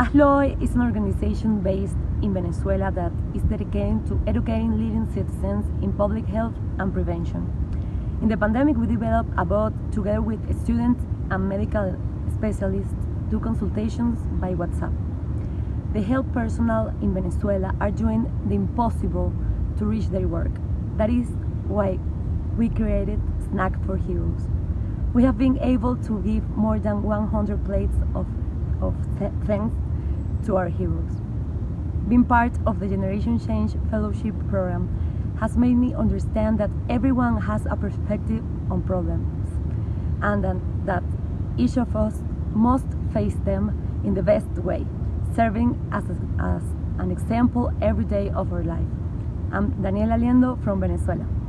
ASLOE is an organization based in Venezuela that is dedicated to educating leading citizens in public health and prevention. In the pandemic, we developed a bot together with students and medical specialists do consultations by WhatsApp. The health personnel in Venezuela are doing the impossible to reach their work. That is why we created Snack for Heroes. We have been able to give more than 100 plates of, of thanks to our heroes. Being part of the Generation Change Fellowship Program has made me understand that everyone has a perspective on problems and that each of us must face them in the best way, serving as, a, as an example every day of our life. I'm Daniela Liendo from Venezuela.